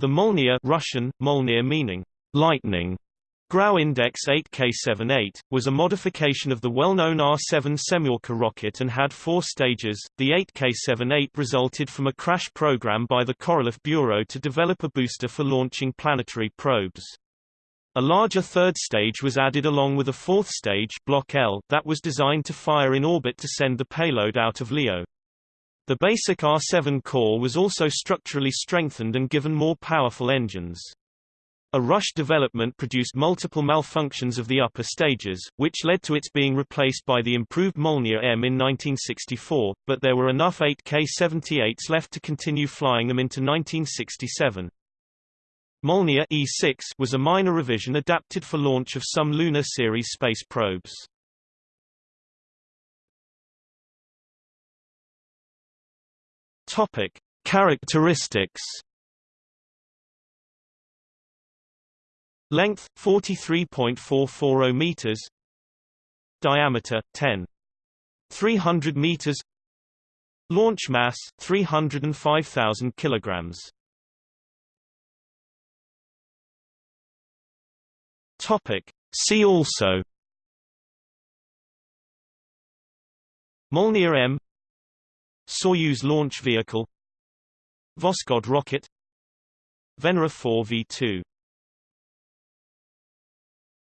The Molniya Russian, Molniya meaning lightning, Grau Index 8K78, was a modification of the well-known R-7 Semyorka rocket and had four stages. The 8K78 resulted from a crash program by the Korolev Bureau to develop a booster for launching planetary probes. A larger third stage was added along with a fourth stage Block L that was designed to fire in orbit to send the payload out of LEO. The basic R-7 core was also structurally strengthened and given more powerful engines. A rush development produced multiple malfunctions of the upper stages, which led to its being replaced by the improved Molniya M in 1964, but there were enough 8K-78s left to continue flying them into 1967. Molniya E6 was a minor revision adapted for launch of some Luna series space probes. Topic: Characteristics. Length 43.440 meters. Diameter 10 300 meters. Launch mass 305,000 kilograms. Topic: See also Molniya M Soyuz launch vehicle Voskhod rocket Venera 4 V2